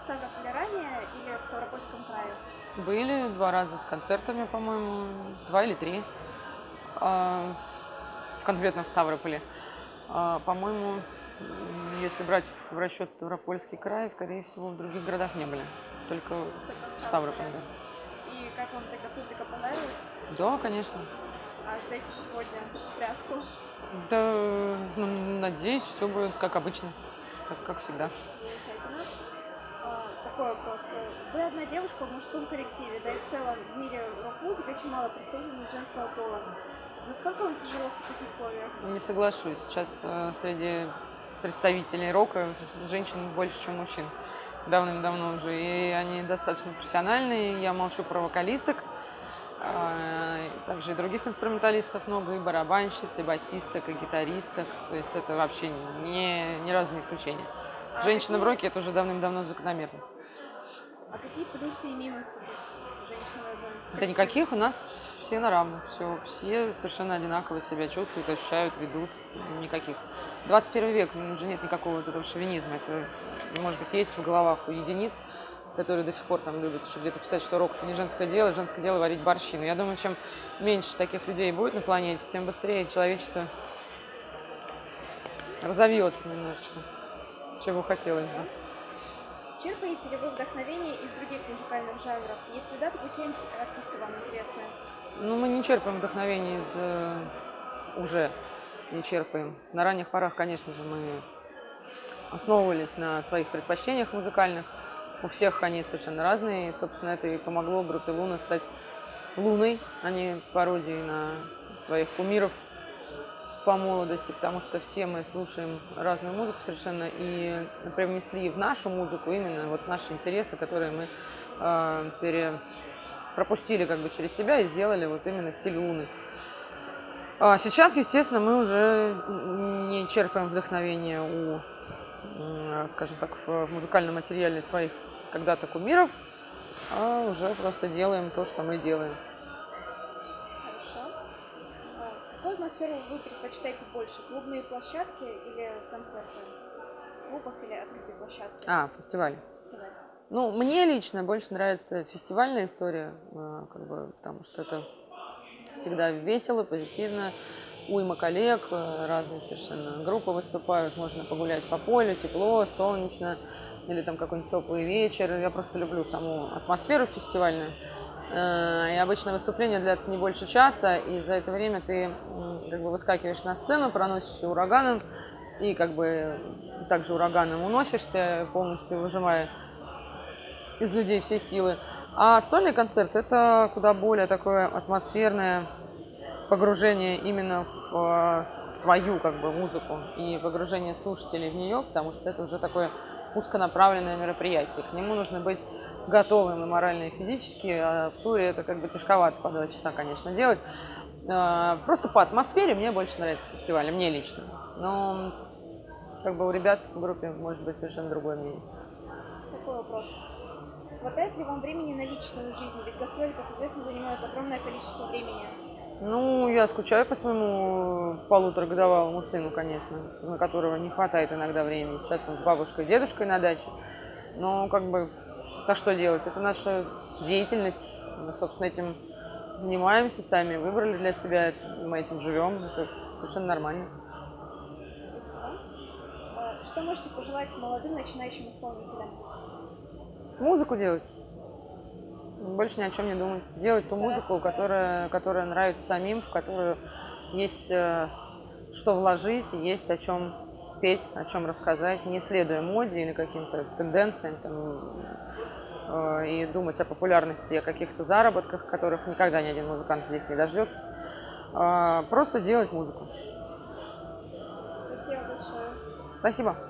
Ставрополе ранее или в Ставропольском крае? Были два раза с концертами, по-моему, два или три. А, конкретно в Ставрополе. А, по-моему, если брать в расчет Ставропольский край, скорее всего, в других городах не были. Только Только в в Ставрополе, да. И как вам тогда публика понравилась? Да, конечно. А ждете сегодня встряску? Да, ну, надеюсь, все будет как обычно, как, как всегда. Замечательно. Такой вопрос. Вы одна девушка в мужском коллективе, да и в целом в мире рок-музыки очень мало представителей женского пола. Насколько вам тяжело в таких условиях? Не соглашусь. Сейчас э, среди представителей рока женщин больше, чем мужчин. Давным-давно уже. И они достаточно профессиональные. Я молчу про вокалисток. А, Также и других инструменталистов много, и барабанщиц, и басисток, и гитаристок. То есть это вообще не, ни разу не исключение. А Женщина в роке – это уже давным-давно закономерность. А какие плюсы и минусы быть женщиной в Да никаких, у нас все на равных, все, все совершенно одинаково себя чувствуют, ощущают, ведут, никаких. 21 век, ну, уже нет никакого вот этого шовинизма, это, может быть, есть в головах у единиц, которые до сих пор там любят еще где-то писать, что рок это не женское дело, женское дело варить борщи. Но я думаю, чем меньше таких людей будет на планете, тем быстрее человечество разовьется немножечко, чего хотелось бы. Черпаете ли вы вдохновение из других музыкальных жанров? Если да, то какие артисты вам интересны? Ну, мы не черпаем вдохновение из... э, уже не черпаем. На ранних порах, конечно же, мы основывались на своих предпочтениях музыкальных. У всех они совершенно разные. Собственно, это и помогло группе Луна стать Луной, а не пародией на своих кумиров по молодости, потому что все мы слушаем разную музыку совершенно и привнесли в нашу музыку именно вот наши интересы, которые мы э, пере пропустили как бы через себя и сделали вот именно стиль Луны. А сейчас, естественно, мы уже не черпаем вдохновение у, м, скажем так, в музыкальном материале своих когда-то кумиров, а уже просто делаем то, что мы делаем. Какую атмосферу вы предпочитаете больше? Клубные площадки или концерты? В клубах или открытые площадки? А, фестиваль. Фестиваль. Ну, мне лично больше нравится фестивальная история, э, как бы, потому что это всегда весело, позитивно. Уйма коллег, э, разные совершенно группы выступают, можно погулять по полю, тепло, солнечно, или там какой-нибудь теплый вечер. Я просто люблю саму атмосферу фестивальную. Э, И обычно выступление длится не больше часа, и за это время ты как бы выскакиваешь на сцену, проносишься ураганом, и как бы также ураганом уносишься, полностью выжимая из людей все силы. А сольный концерт это куда более такое атмосферное погружение именно в э, свою как бы музыку и погружение слушателей в нее, потому что это уже такое узконаправленное мероприятие. К нему нужно быть готовым и морально, и физически, а в туре это как бы тяжковато по два часа, конечно, делать. Э, Просто по атмосфере мне больше нравится фестиваль, мне лично. Но как бы у ребят в группе может быть совершенно другое мнение. Такой вопрос. Хватает ли вам времени на личную жизнь? Ведь гастроли, как известно, занимают огромное количество времени. Ну, я скучаю по своему полуторагодовалому сыну, конечно, на которого не хватает иногда времени. Сейчас он с бабушкой и дедушкой на даче. Но как бы, а что делать? Это наша деятельность. Мы, собственно, этим занимаемся сами, выбрали для себя, мы этим живем. Это совершенно нормально. А Что можете пожелать молодым начинающим исполнителям? Музыку делать. Больше ни о чем не думать. Делать ту музыку, которая, которая нравится самим, в которую есть э, что вложить, есть о чем спеть, о чем рассказать, не следуя моде или каким-то тенденциям там, э, и думать о популярности, о каких-то заработках, которых никогда ни один музыкант здесь не дождется. А, Просто делать музыку. Спасибо большое. Спасибо.